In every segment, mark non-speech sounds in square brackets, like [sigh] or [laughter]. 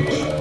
Mmm,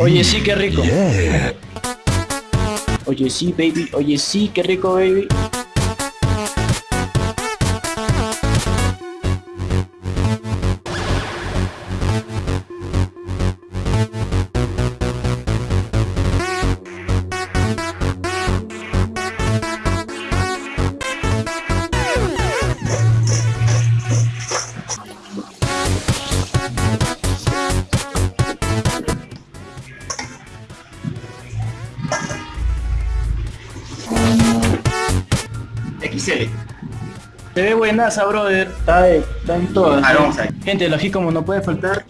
Oye, sí, qué rico. Yeah. Oye, sí, baby. Oye, sí, qué rico, baby. XL. Se ve buenaza, brother. Está, de- está en todas. A ver, vamos a ver. Gente, el ají como no puede faltar.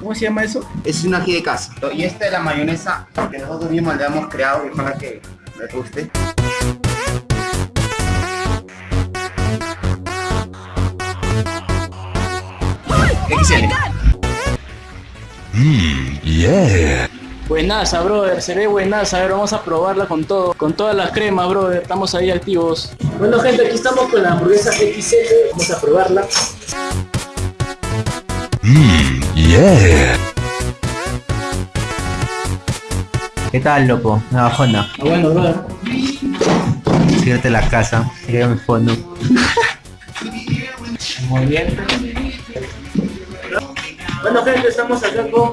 ¿Cómo se llama eso? Es un ají de casa. Y esta es la mayonesa que nosotros mismos le hemos creado y ojalá que les guste. Mmm, yeah. Buenaza, brother. Se ve buenaza. A ver, vamos a probarla con todo. Con todas las cremas, brother. Estamos ahí activos. Bueno, gente, aquí estamos con la hamburguesa XL. Vamos a probarla. Mmm, yeah. ¿Qué tal, loco? Una bajona. Ah, bueno, brother. Síguete la casa. Sígueme mi fondo. Muy bien. Bueno, gente, estamos acá con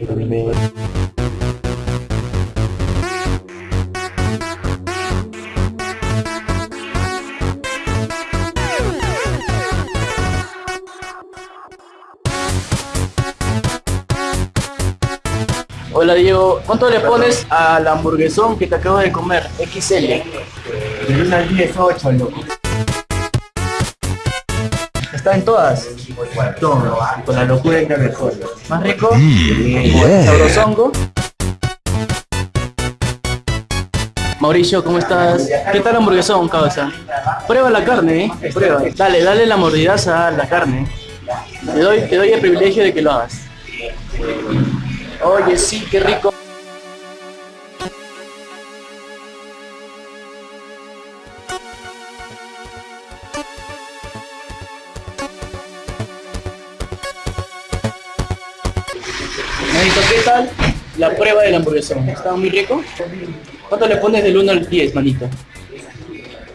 Hola Diego, ¿cuánto le pones a la hamburguesón que te acabo de comer? XL. De 1 al 10, 8, loco. Está en todas. Todo. Y con la locura entra mejor. Más rico. Mmm, yeah. Sabrosongo. Mauricio, ¿cómo estás? ¿Qué tal hamburguesón, causa? Prueba la carne, ¿eh? Prueba. Dale, dale la mordidaza a la carne. Te doy, te doy el privilegio de que lo hagas. Oye, sí, qué rico. Manito, ¿qué tal la prueba del hamburguesón? ¿Está muy rico? ¿Cuánto le pones del 1 al 10, manito?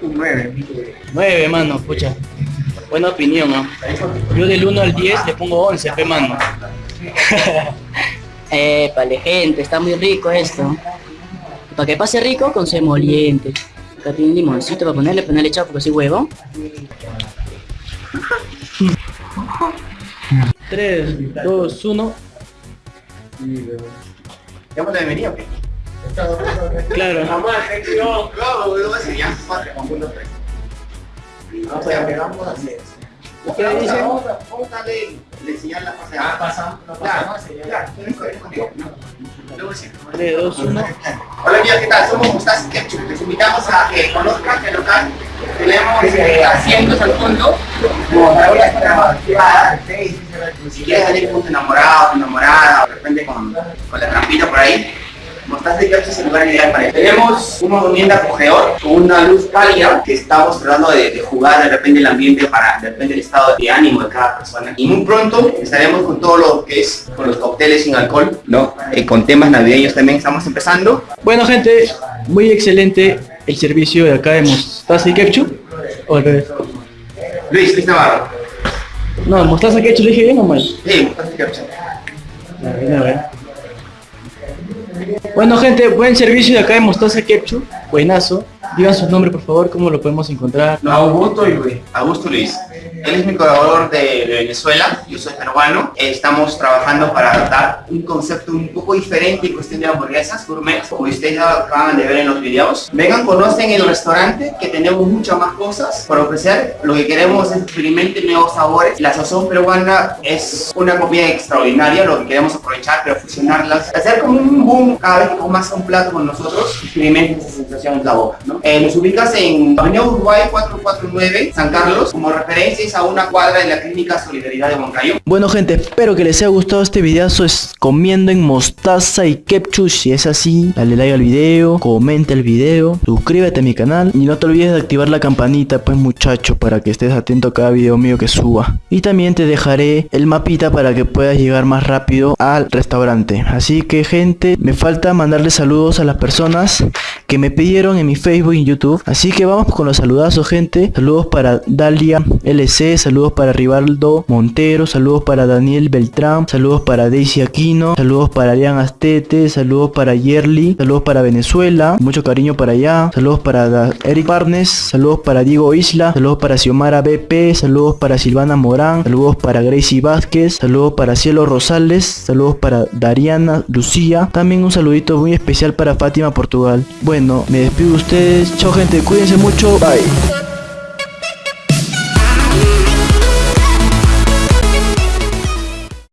Un 9. 9, mano, pucha. Buena opinión, ¿no? Yo del 1 al 10 le pongo 11, pe, mano. [laughs] Épale, gente, está muy rico esto. Para que pase rico, con semoliente. Acá tiene un limoncito para ponerle, ponerle chavo porque soy huevo. 3, 2, 1. ¿Damos la bienvenida o qué? Claro. Claro, ese ya, III. O sea, Vamos a hacer eso. ¿Qué dice? Le enseñar la fase Ah, pasamos, no Claro, pasamos, claro, ¿no? Sí. 3, 2, 1. Hola amigos, ¿qué tal? Somos Mostaza Ketchup. Les invitamos a que conozcan el local. Tenemos eh, asientos al fondo. Como. Si quieres salir con tu enamorado, tu enamorada, de repente con, con la trampita por ahí, Mostaza Ketchup es el lugar ideal para eso. Tenemos un movimiento acogedor con una luz cálida que estamos tratando de, de jugar de repente el ambiente para de repente el estado de ánimo de cada persona. Y muy pronto estaremos con todo lo que es con los cócteles sin alcohol, ¿no? Eh, con temas navideños también estamos empezando. Bueno gente, muy excelente el servicio de acá de Mostaza y Ketchup. O al revés. Luis, Luis Navarro. No, Mostaza Ketchup, ¿le dije bien o mal? Sí, Mostaza Ketchup. Bueno gente, buen servicio de acá de Mostaza Ketchup. Buenazo. Digan su nombre por favor, cómo lo podemos encontrar. No, Augusto y. Augusto Luis. Él es mi colaborador de, Venezuela, yo soy peruano. Estamos trabajando para adaptar un concepto un poco diferente en cuestión de hamburguesas gourmet, como ustedes acaban de ver en los videos. Vengan, conocen el restaurante, que tenemos muchas más cosas para ofrecer. Lo que queremos es experimenten nuevos sabores. La sazón peruana es una comida extraordinaria, lo que queremos aprovechar, pero fusionarlas. Hacer como un boom cada vez que comas un plato con nosotros, experimenten esa sensación en la boca. Eh, nos ubicas en Avenida Uruguay 449, San Carlos, como a una cuadra de la Clínica Solidaridad de Moncayo. Bueno gente, espero que les haya gustado este videazo es comiendo en mostaza y ketchup. Si es así, dale like al video, comenta el video, suscríbete a mi canal Y no te olvides de activar la campanita pues muchacho para que estés atento a cada video mío que suba. Y también te dejaré el mapita para que puedas llegar más rápido al restaurante. Así que gente, me falta mandarle saludos a las personas que me pidieron en mi Facebook y YouTube Así que vamos con los saludazos gente Saludos para Dalia LC, saludos para Rivaldo Montero, saludos para Daniel Beltrán, saludos para Daisy Aquino, saludos para Arián Astete, saludos para Yerly, saludos para Venezuela, mucho cariño para allá, saludos para Eric Barnes, saludos para Diego Isla, saludos para Xiomara BP, saludos para Silvana Morán, saludos para Gracie Vázquez, saludos para Cielo Rosales, saludos para Dariana Lucía, también un saludito muy especial para Fátima Portugal. Me despido de ustedes, chao gente, cuídense mucho, bye.